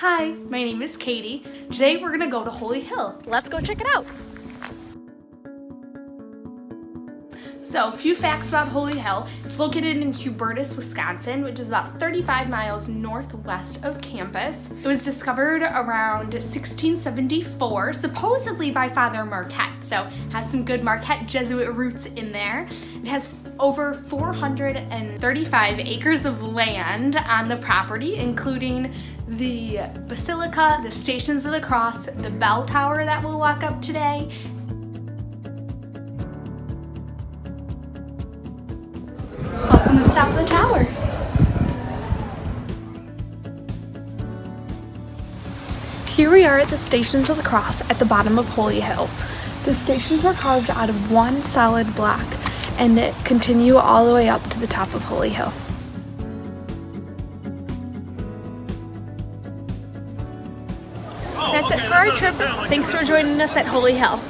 Hi, my name is Katie. Today we're gonna go to Holy Hill. Let's go check it out. So, a few facts about Holy Hill. It's located in Hubertus, Wisconsin, which is about 35 miles northwest of campus. It was discovered around 1674, supposedly by Father Marquette, so has some good Marquette Jesuit roots in there. It has over 435 acres of land on the property, including the Basilica, the Stations of the Cross, the bell tower that we'll walk up today, top of the tower. Here we are at the Stations of the Cross at the bottom of Holy Hill. The stations were carved out of one solid block and continue all the way up to the top of Holy Hill. That's it for our trip. Thanks for joining us at Holy Hill.